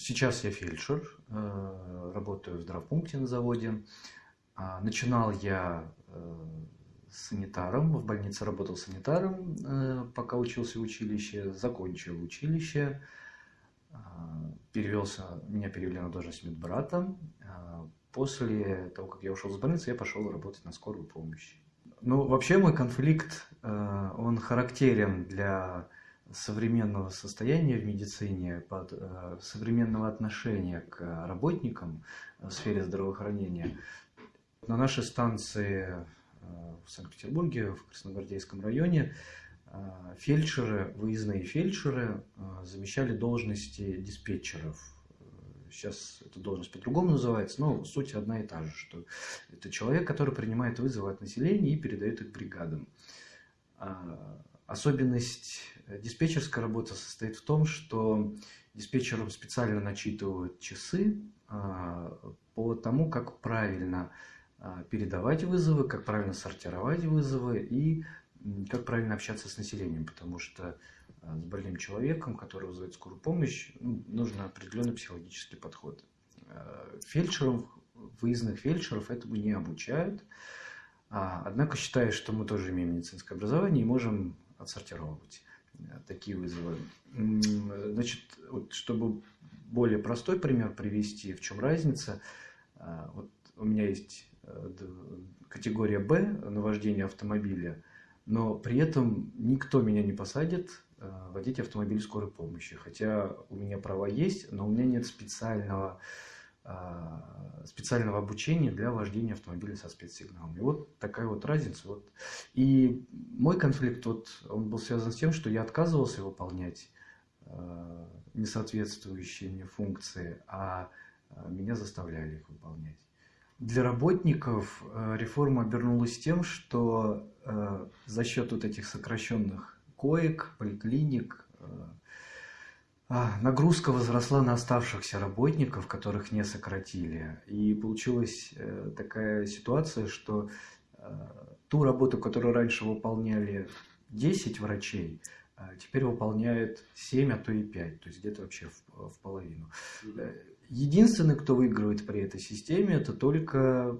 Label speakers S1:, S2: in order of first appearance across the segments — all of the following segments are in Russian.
S1: Сейчас я фельдшер, э, работаю в здравпункте на заводе. А, начинал я э, санитаром, в больнице работал санитаром, э, пока учился в училище, закончил училище, а, перевелся, меня перевели на должность медбрата. А, после того, как я ушел из больницы, я пошел работать на скорую помощь. Ну, вообще мой конфликт, он характерен для современного состояния в медицине, под, э, современного отношения к работникам в сфере здравоохранения. На нашей станции э, в Санкт-Петербурге, в Красногвардейском районе, э, фельдшеры, выездные фельдшеры замещали должности диспетчеров. Сейчас эта должность по-другому называется, но суть одна и та же, что это человек, который принимает вызовы от населения и передает их бригадам. Особенность э, диспетчерской работы состоит в том, что диспетчерам специально начитывают часы а, по тому, как правильно а, передавать вызовы, как правильно сортировать вызовы и как правильно общаться с населением, потому что а, с больным человеком, который вызывает скорую помощь, ну, нужен определенный психологический подход. Фельдшеров, выездных фельдшеров этому не обучают, однако считаю, что мы тоже имеем медицинское образование и можем отсортировать э, такие вызовы. Значит, вот, чтобы более простой пример привести, в чем разница, э, вот у меня есть э, категория Б на вождение автомобиля, но при этом никто меня не посадит водить автомобиль скорой помощи. Хотя у меня права есть, но у меня нет специального специального обучения для вождения автомобиля со спецсигналом. И вот такая вот разница. Вот. И мой конфликт, вот, он был связан с тем, что я отказывался выполнять э, несоответствующие мне функции, а меня заставляли их выполнять. Для работников э, реформа обернулась тем, что э, за счет вот этих сокращенных коек, поликлиник, а, нагрузка возросла на оставшихся работников, которых не сократили. И получилась э, такая ситуация, что э, ту работу, которую раньше выполняли 10 врачей, э, теперь выполняет 7, а то и 5, то есть где-то вообще в, в половину. Единственный, кто выигрывает при этой системе, это только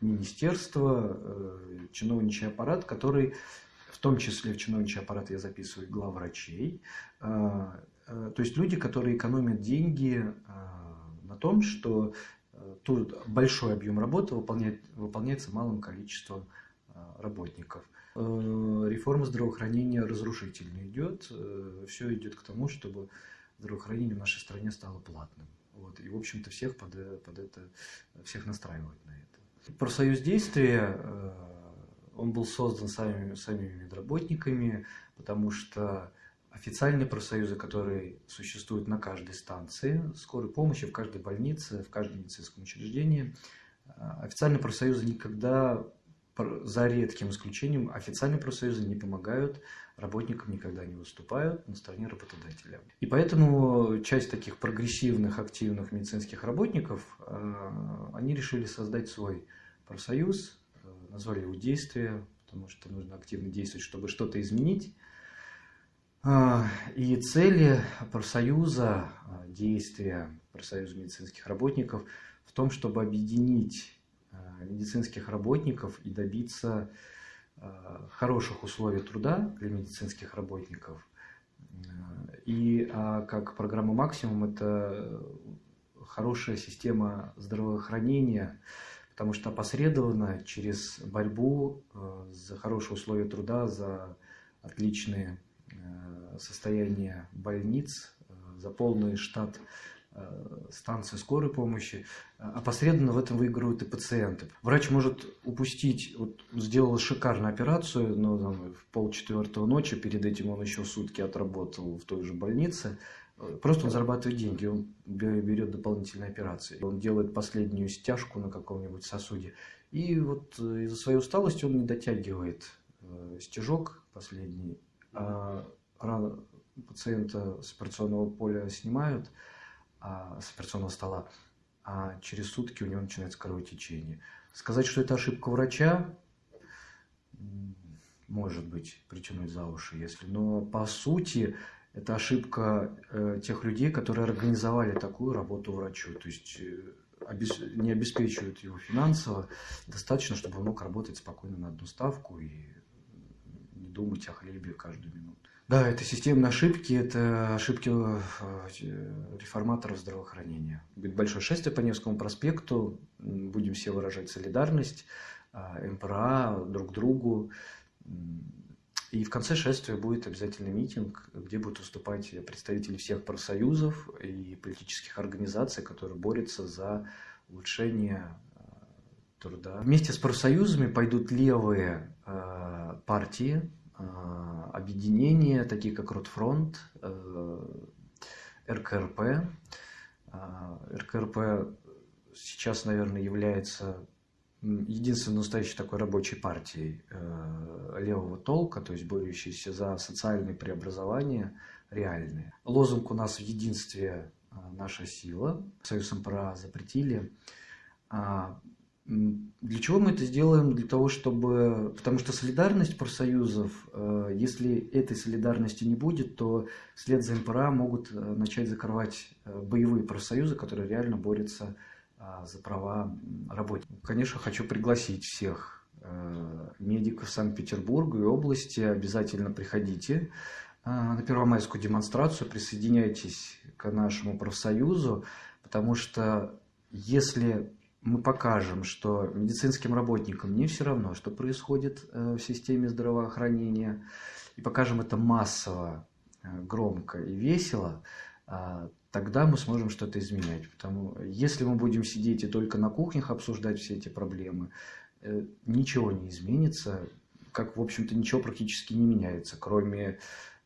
S1: министерство, чиновничий аппарат, который в том числе в чиновничий аппарат я записываю главврачей, а, а, то есть люди, которые экономят деньги а, на том, что тут большой объем работы выполняет, выполняется малым количеством работников. Реформа здравоохранения разрушительно идет. Все идет к тому, чтобы здравоохранение в нашей стране стало платным. Вот. И, в общем-то, всех под, под это, всех настраивают на это. Профсоюз действия он был создан самими, самими медработниками, потому что официальные профсоюзы, которые существуют на каждой станции скорой помощи, в каждой больнице, в каждом медицинском учреждении, а, официальные профсоюзы никогда, за редким исключением, официальные профсоюзы не помогают работникам, никогда не выступают на стороне работодателя. И поэтому часть таких прогрессивных, активных медицинских работников, а, они решили создать свой профсоюз, назвали его действие, потому что нужно активно действовать, чтобы что-то изменить. А, и цели профсоюза, а, действия профсоюза медицинских работников в том, чтобы объединить а, медицинских работников и добиться хороших условий труда для медицинских работников. И как программа «Максимум» это хорошая система здравоохранения, потому что опосредованно через борьбу э, за хорошие условия труда, за отличные э, состояния больниц, э, за полный штат станции скорой помощи, опосредованно в этом выигрывают и пациенты. Врач может упустить, вот сделал шикарную операцию, но там, в полчетвертого ночи, перед этим он еще сутки отработал в той же больнице, Просто он зарабатывает деньги, он берет дополнительные операции. Он делает последнюю стяжку на каком-нибудь сосуде. И вот э, из-за своей усталости он не дотягивает э, стежок последний. А рано пациента с операционного поля снимают, а, с операционного стола, а через сутки у него начинается кровотечение. Сказать, что это ошибка врача, может быть, притянуть за уши, если. Но по сути Это ошибка э, тех людей, которые организовали такую работу врачу. То есть э, не обеспечивают его финансово. Достаточно, чтобы он мог работать спокойно на одну ставку и не думать о хлебе каждую минуту. Да, это системные ошибки, это ошибки э, реформаторов здравоохранения. Будет большое шествие по Невскому проспекту, будем все выражать солидарность, МПРА друг другу. И в конце шествия будет обязательный митинг, где будут выступать представители всех профсоюзов и политических организаций, которые борются за улучшение э, труда. Вместе с профсоюзами пойдут левые э, партии, э, объединения, такие как Ротфронт, РКРП. РКРП сейчас, наверное, является единственной настоящей такой рабочей партией э, левого толка, то есть борющейся за социальные преобразования реальные. Лозунг у нас в единстве э, наша сила. Союз МПРА запретили. А, для чего мы это сделаем? Для того, чтобы... Потому что солидарность профсоюзов, э, если этой солидарности не будет, то вслед за МПРА могут начать закрывать боевые профсоюзы, которые реально борются за права работников. Конечно, хочу пригласить всех э, медиков Санкт-Петербурга и области. Обязательно приходите э, на первомайскую демонстрацию, присоединяйтесь к нашему профсоюзу, потому что если мы покажем, что медицинским работникам не все равно, что происходит э, в системе здравоохранения, и покажем это массово, громко и весело, а, тогда мы сможем что-то изменять. Потому если мы будем сидеть и только на кухнях обсуждать все эти проблемы, э, ничего не изменится, как, в общем-то, ничего практически не меняется, кроме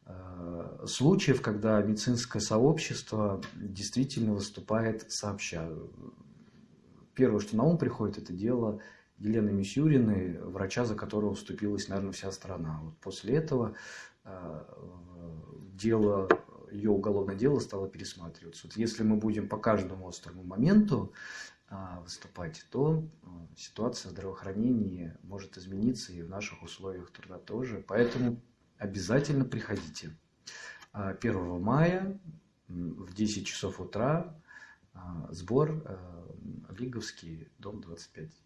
S1: э, случаев, когда медицинское сообщество действительно выступает сообща. Первое, что на ум приходит, это дело Елены Мисюриной, врача, за которого вступилась, наверное, вся страна. Вот после этого э, дело ее уголовное дело стало пересматриваться. Вот если мы будем по каждому острому моменту а, выступать, то а, ситуация в здравоохранении может измениться и в наших условиях труда тоже. Поэтому обязательно приходите. 1 а, мая в 10 часов утра сбор Лиговский, дом 25.